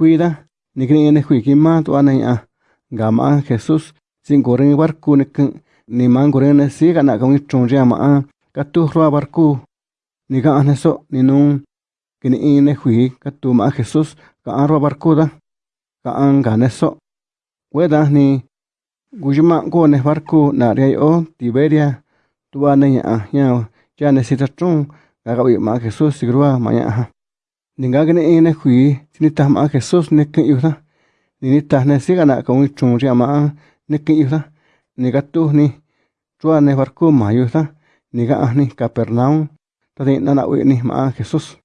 cuida ni kini ne hui ki ma tu ana ya ga ma jesus. Sin corren barco ne ni man corren ne si ga na ka mi chong ja ma ka tu ro barco ni ga ne so ni nun kini ne hui ka tu ma jesus ka ro barco da ka an ga ne so. We da ni gujima go ne barco na re o tiberia tu ana ya ya ya ne si ta chung ga ga ma jesus si grua ma ya ninga gane ene hui tini ta ma jesus ne ke yu da ni ta ne si gana ka un chung ria ma ne ke yu da ni ga tu ni chua ne barco ma yu da ni ga ni capernaum ta de na na wi ni ma jesus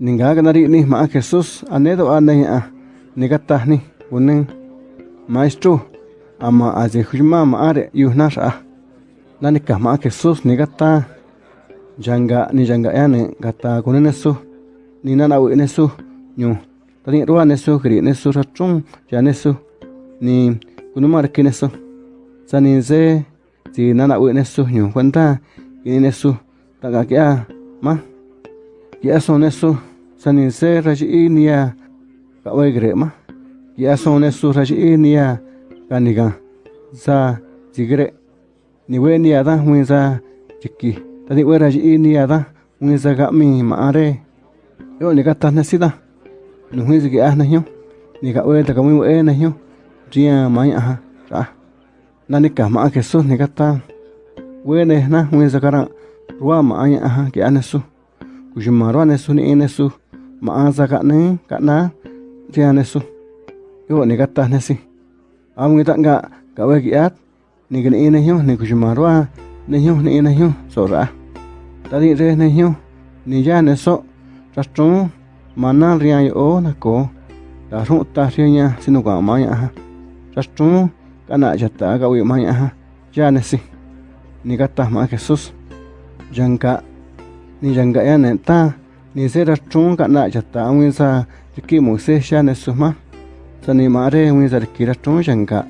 ninga gana ri ni ma jesus ane do ane ya ni ga ta ni unen maestro ama aje hujma ma are yu na sa. Na ni ka ma jesus ni ga ta janga ni janga ya ne gata kune ne su ni na na ne su nyu. Ta ni ruwa ne su kri ne su ra chung ya ne su ni kunu mar ki ne su sa ni ze ti na na ne su nyu. Kwanta ki ne su ta ga kya ma. Ya so ne su sa ni ze ra ji ni ya. Ka we gre ma. Ya so ne su ra ji ni ya. Ka ni ga sa ji gre ni we ni ya da hu za chiki tadi wera ji ini ada ngi zaga mi maare yo ni kata na sida nu hui zi ah hyo ni ka we ta ka mu e na hyo ria mai aha ra na ni ka ma ke su ni kata. We ne na hui zaga ra ruwa ma ai aha ke ana su ku ji ma ro ne su ni ma a zaga ne ka na ria ne su yo ni kata na si am ngi ta nga ka we ki at ni ga ni ne hyo ni ku ji ma ro ne hyo ni ne hyo so ra ta di re ne hyo ni ya ne so ra tru ma na ria yo na ko ta ru ta ria nya sinu ka ma ya ha. Ra tru ka na ja ta ga wi ma ya ha. Ya ne si ni ka ta ma jesus. Janga ni janga ya ne ta. Ni se ra tru ka na ja ta. Wi sa ki mo se sha ne su ma. Sa ni ma re wi sa ki ra tru janga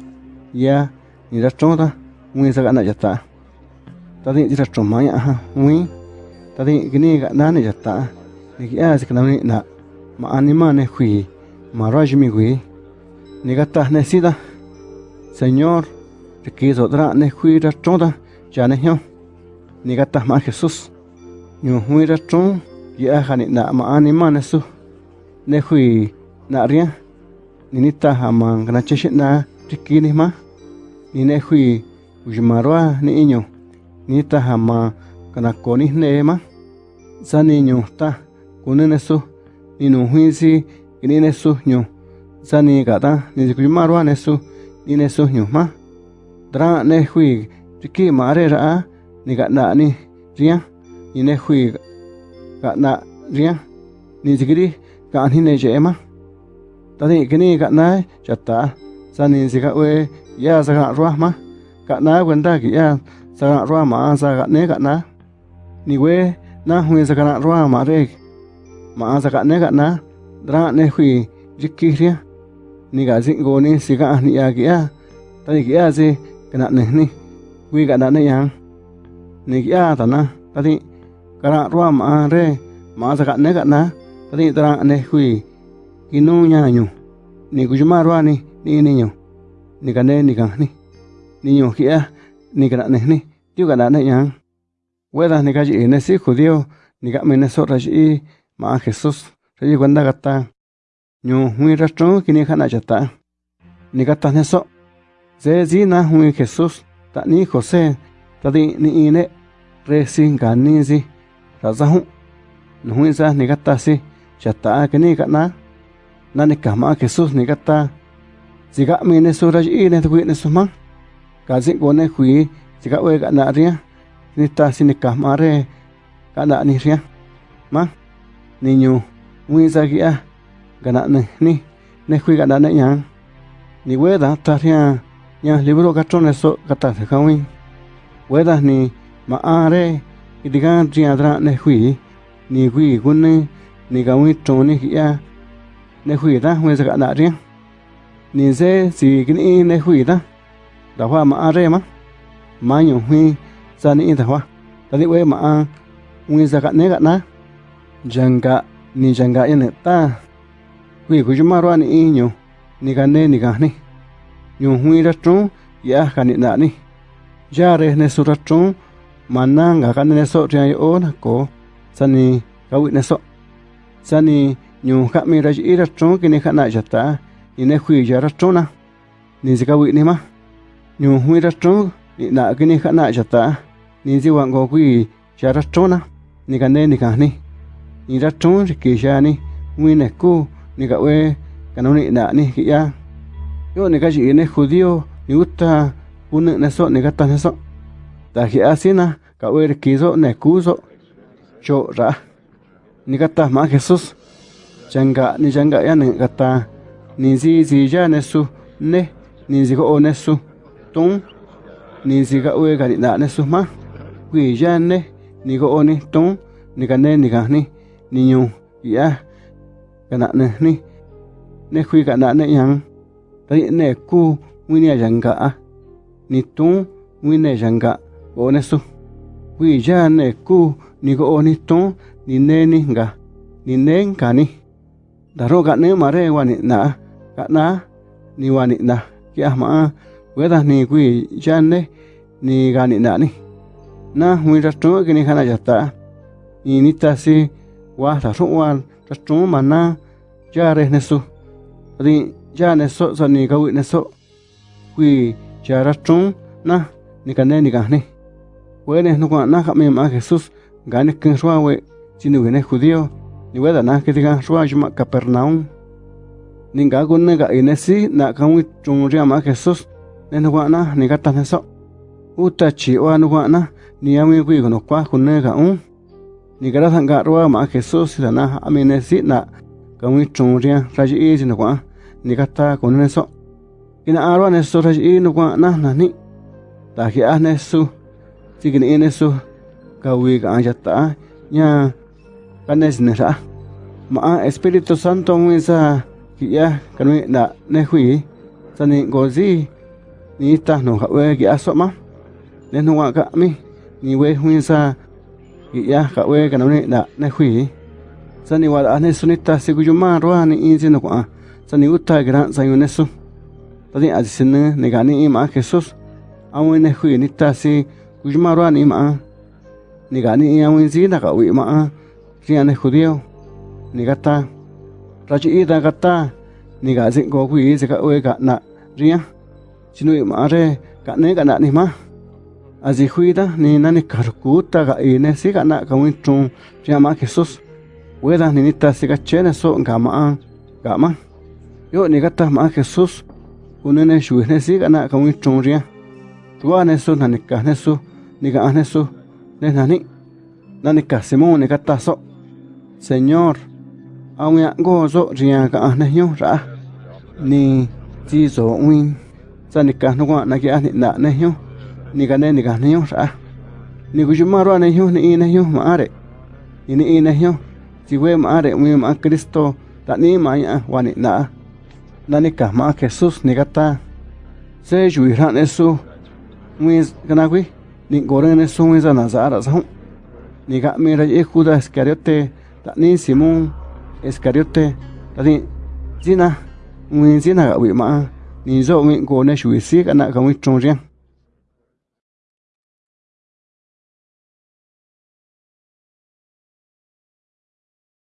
ya. Ni ra tru ta. Wi sa ka na ja ta ta di ra tru ma ya ha. Wi ta di gini ga na ne ja ta ni ki a se ka ni na ma anima ne hui ma ra ji mi hui ni ga ta ne si da señor te quiso tra ne hui ra tru ta ya ne hyo ni ga ta ma jesus nyu hui ra tru ya ha ni na ma anima ne su? Ne hui na ria ni ni ta ha ma na che shi na ti ki ni ma. Ni ne hui ujimarwa ni inyo nita hama kana koni nema zani nyuta kunenesu ninu huisi ninesu nyu zani gata nizikumarwa nesu ninesu nyu ma. Dra ne hui tiki mare ra ni gana ni ria ni ne hui gana ria ni zikiri kan hine jema tani kini gana chata e, zani zikawe ya zaka ruah ma gana wenda ki ya sakana roa ma sa ga ne ga na. Ni we, na hui sakana roa ma re. Ma sa ga ne ga na. Dra ne hui jikki ria ni ga zin go ni, si ga ni ya gi ya. Ta ni gi ya si kana ne ni. Wi ga na ne yang ni gi ya ta na. Ta ni kana roa ma re. Ma sa ga ne ga na. Ta ni dra ne hui ki nu nya nyu. Ni ku ma roa ni ni ni nyu. Ni ga ne, ni ga ni. Ni nyu ki ya ni kana ne ni tiu kana ne yang weda ni kaji ne si judío ni ka mena so ra ji ma Jesús ra ji kwanda gata nyu hui ra chong kini khana ta. Ni gata ne so ze zi na hui Jesus ta ni Jose ta di ni ine re sin ga ni zi ra za hu nu hui za ni gata si chata kini kana na na ni ka ma Jesús, ni gata Ziga mene sura ji ne tuwi ne sumang kazi ngone hui tika we kana ria nita sini kamare kana ni ria ma niño muy sagia kana ne ni ne hui kana ne yang ni weda taria nya libro katone so kata kawi weda ni maare idiga ria dra ne hui ni hui gune ni gawi toni gia ne hui da muy sagia ria ni se si gni ne hui da da hoa ma a re ma. Ma nyu hui sa ni da hoa ta di we ma a wi sa ga ne ga na. Janga ni janga ya ne ta. Hui ku juma ro ni inyo ni ga ne, ni ga ni. Nyu hui ra tru, ya ga ni na ni. Ya re ne su ra tru mana nga ga ne so ri o na ko. Sani ga wi ne so. Sani nyu ka mi ra ji ra tru, ki ne ka na ja ta. Ni ne hui ja ra tru na. Ni zi ga wi ni ma. Nhu hui ra ni nạ cái ni khá ta, ni di wang go quy chả ra trú na, ni cả nên ni cả ni, ni ra trú thì kỳ chả ni, hui nè cu, ni ni ni ya. Yo ni ni judío, ni uta, un nè so ni cả tan so, ta khi asi na, cả ue kỳ so nè cu so, cho ra, ni cả ta má Jesus, changa ni changa ya ni cả ta, ni di di ya nè su, nè, ni di su. tun ni sika ue ka ni dane suma kui yane ni go oni tun ni kane ni kani ni nyu ya kana ne ni ne kui kana ne yang tari ne ku wini yanga ni tun wini yanga go ne su kui yane ku ni go oni tun ni ne ni nga ni ne kani daro kane mare wani na kana ni wani na kia maa ma we da ni wi ya ne ni ga ni na ni. Na wi ra tru ki ni khana ya ta. Ni ni si wa ta ru wa ra tru ma na ya re ne su. Ri ya ne so ni ga wi ne so wi ya ra tru na ni ka ne ni ga ni. We ne no kwa na ka me ma jesus ga ne kin ruwa we si ni ne judío ni we da na ke diga ruwa juma capernaum. Ni ga gun ne ga ine si na ka wi trung ria ma jesus nên nenuana negata neso uta chiwa nuana ni ami wigo no kwa kunega un ni gara sanga roa ma jesus dana amine sina kami chungria raji isi no kwa ni gata kuneso ina arwa neso raji no kwa na na nani ta ki anesu sigini inesu kawi ka anjata nya kanes nera ma espíritu santo misa ki ya kanwe na nehui sani gozi ni go zi ni ta no ka we ki a so ma ne no wa ka mi ni we hui sa ki ya ka we ka ni na ne hui sa ni wa a ne su ni ta si gu ju ma ro ni in si no kwa sa ni uta gran sa yu ne su ta ni a si ne ne ga ni ma jesus awen ne hui ni ta si gu ju ma ro ni ma ni ga ni awen si na ka wi ma ri ne judío ni ga ta ra chi da ga ta ni ga sin go hui se ka we ga na ria chinu ma re ka ne ga na ni ma azi hui da ni na ni kar ku ta ga i ne si ga na ka win trung ria ma jesus we da ni ni ta si ga che ne so ga ma ga ma yo ni ga ta ma jesus un ne shu ne si ga na ka win trung ria. Tua ne so na ni ka ne ni ga ne ne na ni na ni ka simon ni ga ta so señor aun ya go zo ria ga ne yo ra ni ji zo win sa ni ka no na ki ani na ne yo ni ga ne ni ga ne yo ra ni gu ma ro ne yo ni ne yo ma are. Ni ni ne yo si we ma are mi ma cristo ta ni ma ya wa ni na na ni ka ma jesus ni ta se ju ra ne su mi wi ni go ne su mi za sa ni ga mi ra e iscariote ta ni simón iscariote ta ni zina. Mi zina ga wi ma ni zo ngi ko na shu si kana ka mu chong riêng.